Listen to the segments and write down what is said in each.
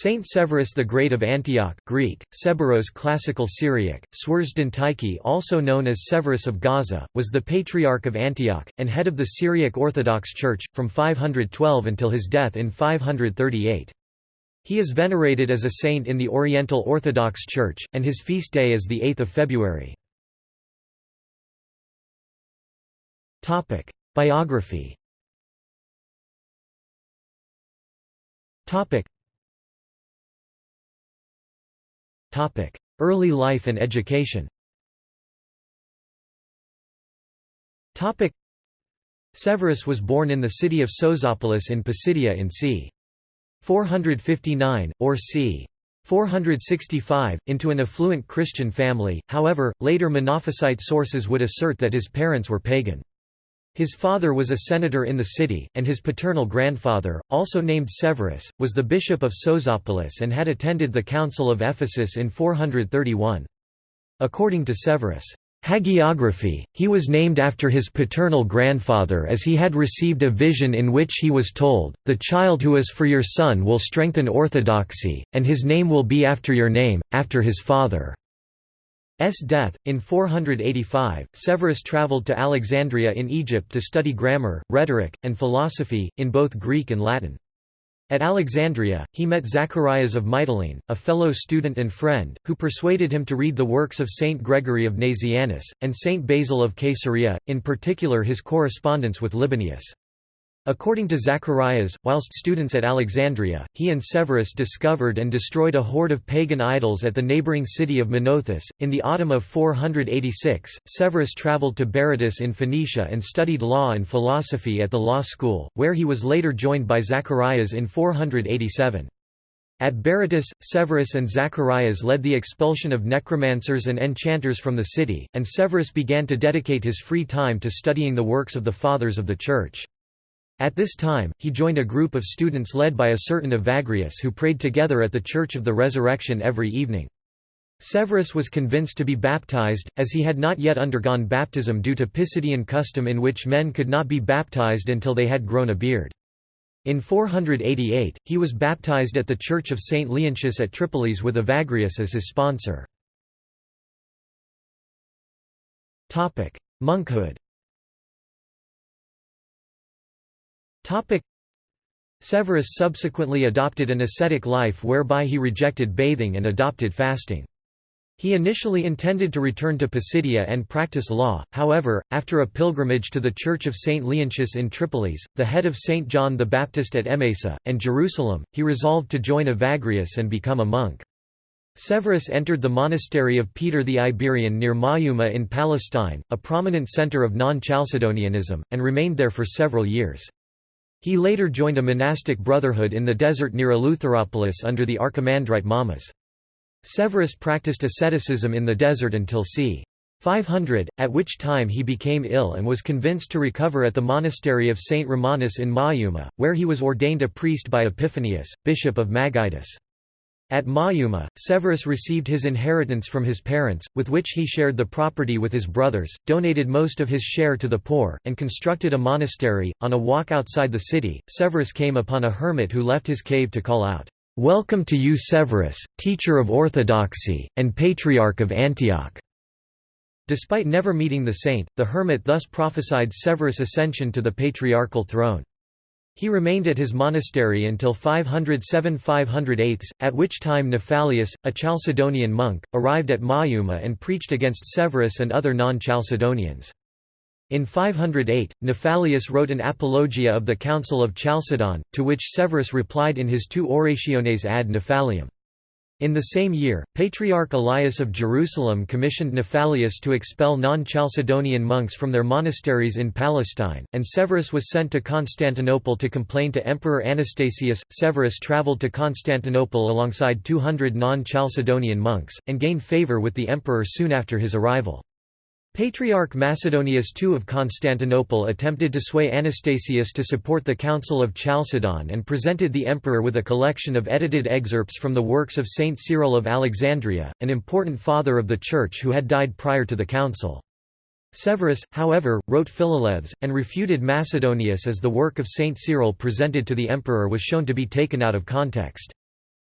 Saint Severus the Great of Antioch Greek, Severos Classical Syriac, Swersden also known as Severus of Gaza, was the Patriarch of Antioch, and head of the Syriac Orthodox Church, from 512 until his death in 538. He is venerated as a saint in the Oriental Orthodox Church, and his feast day is 8 February. Biography Early life and education Severus was born in the city of Sozopolis in Pisidia in c. 459, or c. 465, into an affluent Christian family, however, later Monophysite sources would assert that his parents were pagan. His father was a senator in the city, and his paternal grandfather, also named Severus, was the bishop of Sozopolis and had attended the Council of Ephesus in 431. According to Severus' hagiography, he was named after his paternal grandfather as he had received a vision in which he was told, The child who is for your son will strengthen orthodoxy, and his name will be after your name, after his father. S death. In 485, Severus travelled to Alexandria in Egypt to study grammar, rhetoric, and philosophy, in both Greek and Latin. At Alexandria, he met Zacharias of Mytilene, a fellow student and friend, who persuaded him to read the works of Saint Gregory of Nazianzus, and Saint Basil of Caesarea, in particular his correspondence with Libanius. According to Zacharias, whilst students at Alexandria, he and Severus discovered and destroyed a hoard of pagan idols at the neighboring city of Menouthis. In the autumn of 486, Severus travelled to Berytus in Phoenicia and studied law and philosophy at the law school, where he was later joined by Zacharias in 487. At Berytus, Severus and Zacharias led the expulsion of necromancers and enchanters from the city, and Severus began to dedicate his free time to studying the works of the Fathers of the Church. At this time, he joined a group of students led by a certain Evagrius who prayed together at the Church of the Resurrection every evening. Severus was convinced to be baptized, as he had not yet undergone baptism due to Pisidian custom in which men could not be baptized until they had grown a beard. In 488, he was baptized at the Church of St. Leontius at Tripolis with Evagrius as his sponsor. Monkhood Severus subsequently adopted an ascetic life whereby he rejected bathing and adopted fasting. He initially intended to return to Pisidia and practice law, however, after a pilgrimage to the Church of St. Leontius in Tripolis, the head of St. John the Baptist at Emesa, and Jerusalem, he resolved to join Evagrius and become a monk. Severus entered the monastery of Peter the Iberian near Mayuma in Palestine, a prominent center of non-Chalcedonianism, and remained there for several years. He later joined a monastic brotherhood in the desert near Eleutheropolis under the Archimandrite Mamas. Severus practiced asceticism in the desert until c. 500, at which time he became ill and was convinced to recover at the monastery of St. Romanus in Mayuma, where he was ordained a priest by Epiphanius, bishop of Magidus. At Mayuma, Severus received his inheritance from his parents, with which he shared the property with his brothers, donated most of his share to the poor, and constructed a monastery. On a walk outside the city, Severus came upon a hermit who left his cave to call out, Welcome to you Severus, teacher of orthodoxy, and patriarch of Antioch. Despite never meeting the saint, the hermit thus prophesied Severus' ascension to the patriarchal throne. He remained at his monastery until 507–508, at which time Nephalius, a Chalcedonian monk, arrived at Mayuma and preached against Severus and other non-Chalcedonians. In 508, Nephalius wrote an apologia of the Council of Chalcedon, to which Severus replied in his two Orationes ad Nephalium. In the same year, Patriarch Elias of Jerusalem commissioned Nephalius to expel non-Chalcedonian monks from their monasteries in Palestine, and Severus was sent to Constantinople to complain to Emperor Anastasius. Severus travelled to Constantinople alongside 200 non-Chalcedonian monks, and gained favour with the emperor soon after his arrival. Patriarch Macedonius II of Constantinople attempted to sway Anastasius to support the Council of Chalcedon and presented the emperor with a collection of edited excerpts from the works of Saint Cyril of Alexandria, an important father of the Church who had died prior to the council. Severus, however, wrote Philalethes, and refuted Macedonius as the work of Saint Cyril presented to the emperor was shown to be taken out of context.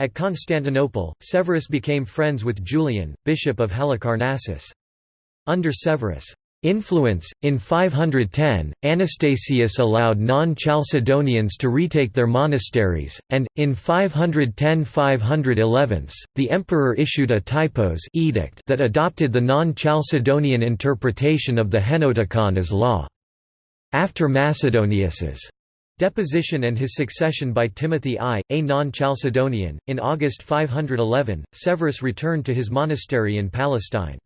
At Constantinople, Severus became friends with Julian, bishop of Halicarnassus. Under Severus' influence, in 510, Anastasius allowed non-Chalcedonians to retake their monasteries, and, in 510–511, the emperor issued a typos edict that adopted the non-Chalcedonian interpretation of the Henoticon as law. After Macedonius's deposition and his succession by Timothy I, a non-Chalcedonian, in August 511, Severus returned to his monastery in Palestine.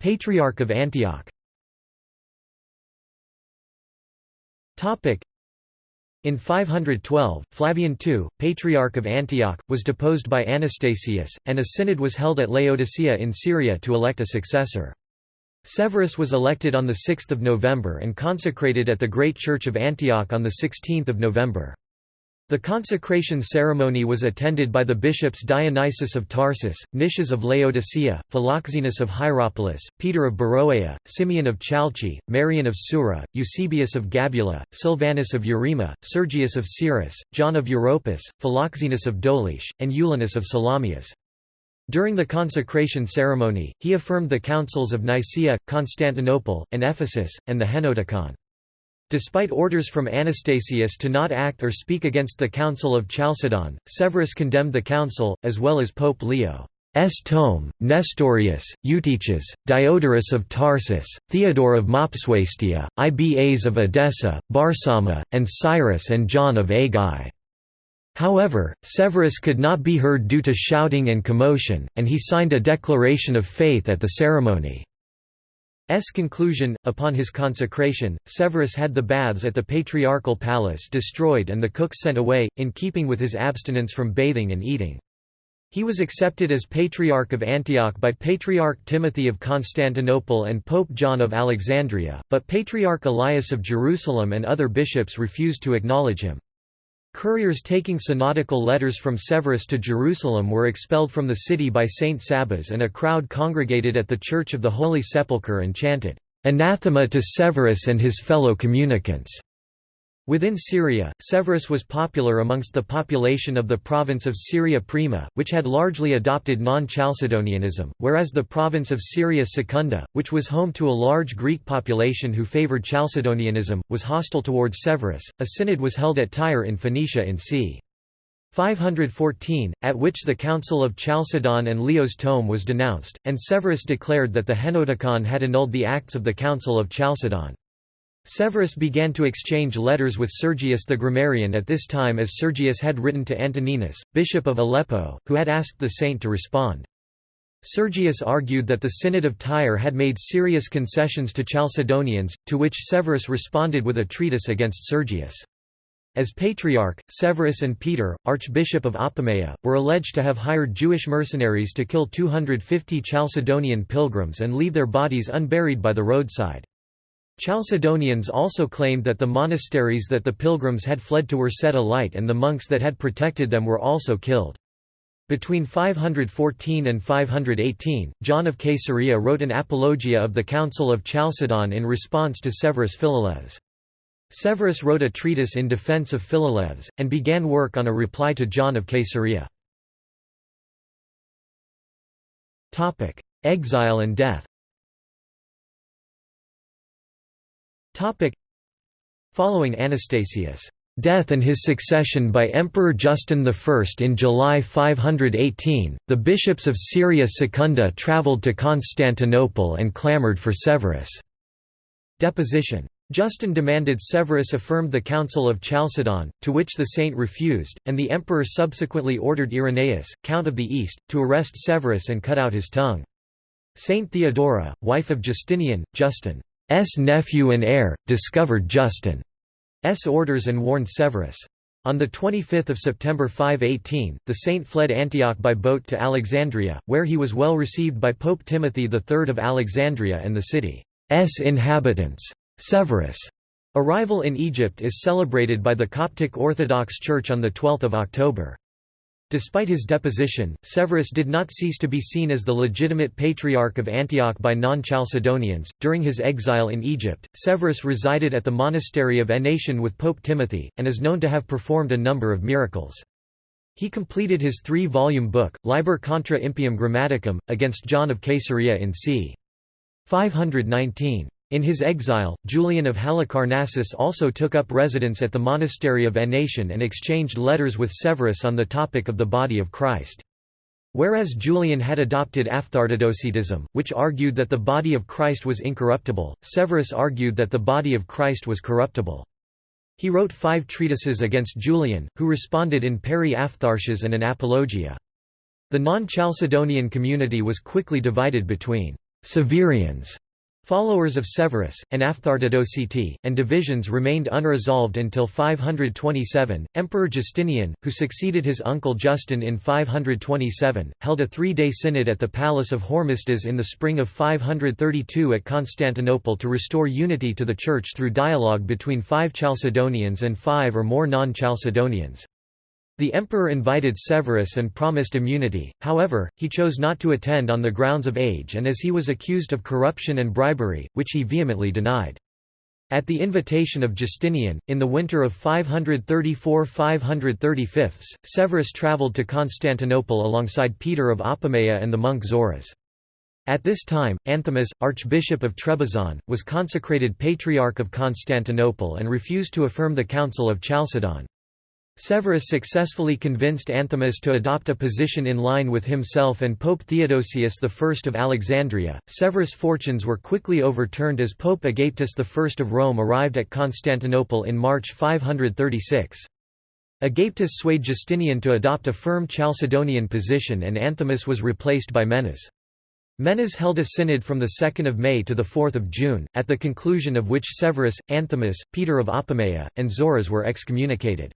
Patriarch of Antioch in 512, Flavian II, Patriarch of Antioch, was deposed by Anastasius, and a synod was held at Laodicea in Syria to elect a successor. Severus was elected on 6 November and consecrated at the Great Church of Antioch on 16 November. The consecration ceremony was attended by the bishops Dionysius of Tarsus, Nicias of Laodicea, Philoxenus of Hierapolis, Peter of Beroea, Simeon of Chalcis, Marian of Sura, Eusebius of Gabula, Silvanus of Eurema, Sergius of Cyrrhus, John of Europus, Philoxenus of Doliche, and Eulinus of Salamias. During the consecration ceremony, he affirmed the councils of Nicaea, Constantinople, and Ephesus, and the Henoticon. Despite orders from Anastasius to not act or speak against the Council of Chalcedon, Severus condemned the council, as well as Pope Leo. S. Tome, Nestorius, Eutyches, Diodorus of Tarsus, Theodore of Mopsuestia, Ibas of Edessa, Barsama, and Cyrus and John of Aigai. However, Severus could not be heard due to shouting and commotion, and he signed a declaration of faith at the ceremony. S conclusion Upon his consecration, Severus had the baths at the patriarchal palace destroyed and the cooks sent away, in keeping with his abstinence from bathing and eating. He was accepted as Patriarch of Antioch by Patriarch Timothy of Constantinople and Pope John of Alexandria, but Patriarch Elias of Jerusalem and other bishops refused to acknowledge him. Couriers taking synodical letters from Severus to Jerusalem were expelled from the city by Saint Sabas and a crowd congregated at the Church of the Holy Sepulchre and chanted, "'Anathema to Severus and his fellow communicants' Within Syria, Severus was popular amongst the population of the province of Syria Prima, which had largely adopted non-Chalcedonianism, whereas the province of Syria Secunda, which was home to a large Greek population who favoured Chalcedonianism, was hostile towards Severus. A synod was held at Tyre in Phoenicia in c. 514, at which the Council of Chalcedon and Leo's tome was denounced, and Severus declared that the Henoticon had annulled the acts of the Council of Chalcedon. Severus began to exchange letters with Sergius the grammarian at this time as Sergius had written to Antoninus, bishop of Aleppo, who had asked the saint to respond. Sergius argued that the Synod of Tyre had made serious concessions to Chalcedonians, to which Severus responded with a treatise against Sergius. As patriarch, Severus and Peter, archbishop of Apamea, were alleged to have hired Jewish mercenaries to kill 250 Chalcedonian pilgrims and leave their bodies unburied by the roadside. Chalcedonians also claimed that the monasteries that the pilgrims had fled to were set alight and the monks that had protected them were also killed. Between 514 and 518, John of Caesarea wrote an apologia of the Council of Chalcedon in response to Severus Philalethes. Severus wrote a treatise in defense of Philalethes, and began work on a reply to John of Caesarea. Exile and death Following Anastasius' death and his succession by Emperor Justin I in July 518, the bishops of Syria Secunda travelled to Constantinople and clamoured for Severus' deposition. Justin demanded Severus affirmed the Council of Chalcedon, to which the saint refused, and the emperor subsequently ordered Irenaeus, Count of the East, to arrest Severus and cut out his tongue. Saint Theodora, wife of Justinian, Justin nephew and heir, discovered Justin's orders and warned Severus. On 25 September 518, the saint fled Antioch by boat to Alexandria, where he was well received by Pope Timothy III of Alexandria and the city's inhabitants. Severus' arrival in Egypt is celebrated by the Coptic Orthodox Church on 12 October. Despite his deposition, Severus did not cease to be seen as the legitimate patriarch of Antioch by non-Chalcedonians. During his exile in Egypt, Severus resided at the monastery of Ennaton with Pope Timothy, and is known to have performed a number of miracles. He completed his three-volume book, Liber contra impium grammaticum, against John of Caesarea in c. 519. In his exile, Julian of Halicarnassus also took up residence at the monastery of Ennaton and exchanged letters with Severus on the topic of the body of Christ. Whereas Julian had adopted Aphthartodocetism, which argued that the body of Christ was incorruptible, Severus argued that the body of Christ was corruptible. He wrote five treatises against Julian, who responded in peri aphtharsias and an apologia. The non-Chalcedonian community was quickly divided between Severians Followers of Severus, and Aphthartodoceti, and divisions remained unresolved until 527. Emperor Justinian, who succeeded his uncle Justin in 527, held a three-day synod at the palace of Hormisdas in the spring of 532 at Constantinople to restore unity to the Church through dialogue between five Chalcedonians and five or more non-Chalcedonians. The emperor invited Severus and promised immunity, however, he chose not to attend on the grounds of age and as he was accused of corruption and bribery, which he vehemently denied. At the invitation of Justinian, in the winter of 534–535, Severus travelled to Constantinople alongside Peter of Apamea and the monk Zoras. At this time, Anthimus, Archbishop of Trebizond, was consecrated Patriarch of Constantinople and refused to affirm the Council of Chalcedon. Severus successfully convinced Anthimus to adopt a position in line with himself and Pope Theodosius I of Alexandria. Severus' fortunes were quickly overturned as Pope Agapetus I of Rome arrived at Constantinople in March 536. Agapetus swayed Justinian to adopt a firm Chalcedonian position and Anthimus was replaced by Menas. Menas held a synod from 2 May to 4 June, at the conclusion of which Severus, Anthimus, Peter of Apamea, and Zoras were excommunicated.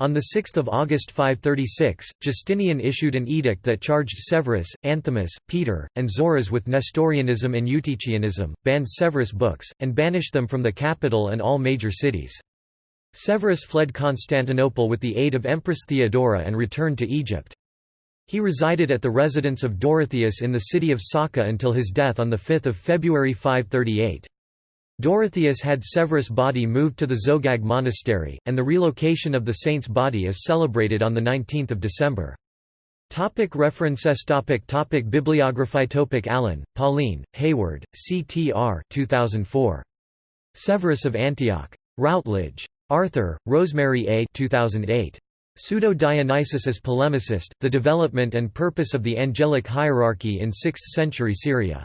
On 6 August 536, Justinian issued an edict that charged Severus, Anthimus, Peter, and Zoras with Nestorianism and Eutychianism, banned Severus books, and banished them from the capital and all major cities. Severus fled Constantinople with the aid of Empress Theodora and returned to Egypt. He resided at the residence of Dorotheus in the city of Saka until his death on 5 February 538. Dorotheus had Severus' body moved to the Zogag monastery, and the relocation of the saint's body is celebrated on 19 December. Topic references topic topic Bibliography topic Allen, Pauline, Hayward, C.T.R. 2004. Severus of Antioch. Routledge. Arthur, Rosemary A. 2008. Pseudo-Dionysius as polemicist, The Development and Purpose of the Angelic Hierarchy in Sixth-Century Syria.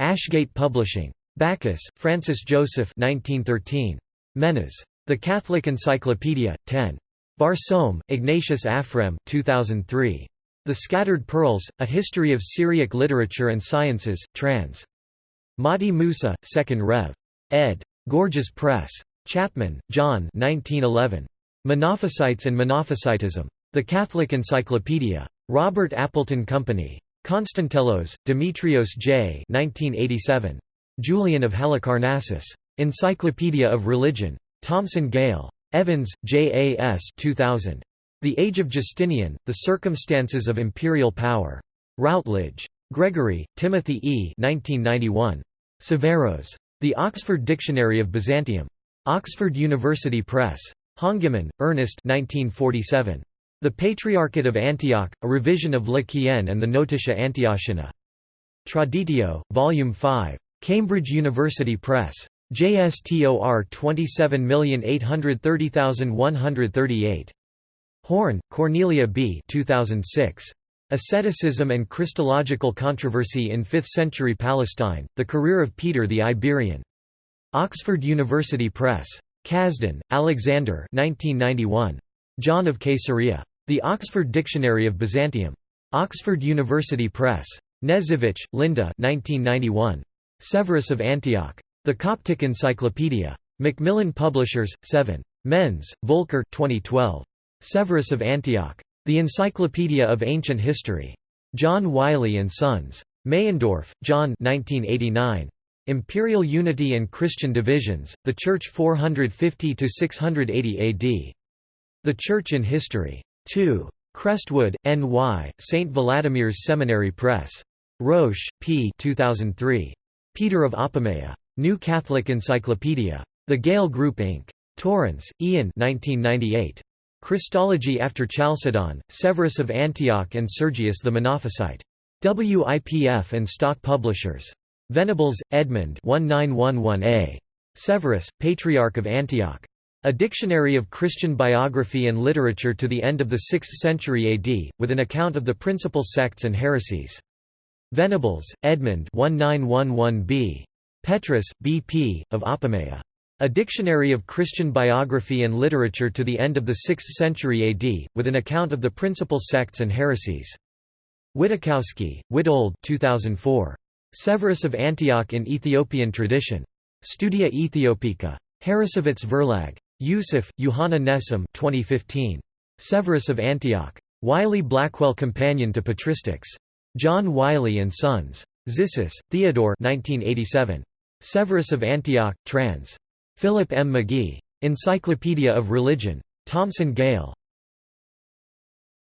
Ashgate Publishing. Bacchus, Francis Joseph 1913. Menas. The Catholic Encyclopedia, 10. Barsoum, Ignatius Afrem 2003. The Scattered Pearls, A History of Syriac Literature and Sciences, trans. Mahdi Musa, 2nd Rev. ed. Gorgias Press. Chapman, John 1911. Monophysites and Monophysitism. The Catholic Encyclopedia. Robert Appleton Company. Constantelos, Demetrios J. 1987. Julian of Halicarnassus. Encyclopedia of Religion. Thomson Gale. Evans, J. A. S. 2000. The Age of Justinian, The Circumstances of Imperial Power. Routledge. Gregory, Timothy E. 1991. Severus. The Oxford Dictionary of Byzantium. Oxford University Press. Honigmann, Ernest 1947. The Patriarchate of Antioch, a revision of Le Quien and the Notitia Antiochina. Traditio, Volume 5. Cambridge University Press. JSTOR 27830138. Horn, Cornelia B. 2006. Asceticism and Christological Controversy in Fifth-Century Palestine, The Career of Peter the Iberian. Oxford University Press. Kazhdan, Alexander 1991. John of Caesarea. The Oxford Dictionary of Byzantium. Oxford University Press. Knežević, Linda 1991. Severus of Antioch. The Coptic Encyclopedia. Macmillan Publishers, 7. Menze, Volker 2012. Severus of Antioch. The Encyclopedia of Ancient History. John Wiley & Sons. Meyendorff, John 1989. Imperial Unity and Christian Divisions, The Church 450–680 AD. The Church in History. 2. Crestwood, N.Y., St. Vladimir's Seminary Press. Roche, P. 2003. Peter of Apamea. New Catholic Encyclopedia. The Gale Group Inc. Torrance, Ian 1998. Christology after Chalcedon, Severus of Antioch and Sergius the Monophysite. WIPF and Stock Publishers. Venables, Edmund 1911a. Severus, Patriarch of Antioch. A Dictionary of Christian Biography and Literature to the end of the 6th century AD, with an account of the principal sects and heresies. Venables, Edmund 1911b. Petrus, B.P., of Apamea. A Dictionary of Christian Biography and Literature to the end of the 6th century AD, with an account of the principal sects and heresies. Witakowski, Witold 2004. Severus of Antioch in Ethiopian Tradition. Studia Ethiopica. Harrassowitz Verlag. Youssef, Johanna Nessim 2015. Severus of Antioch. Wiley Blackwell Companion to Patristics. John Wiley and Sons. Zissis, Theodore 1987. Severus of Antioch, trans. Philip M. McGee. Encyclopedia of Religion. Thomson Gale.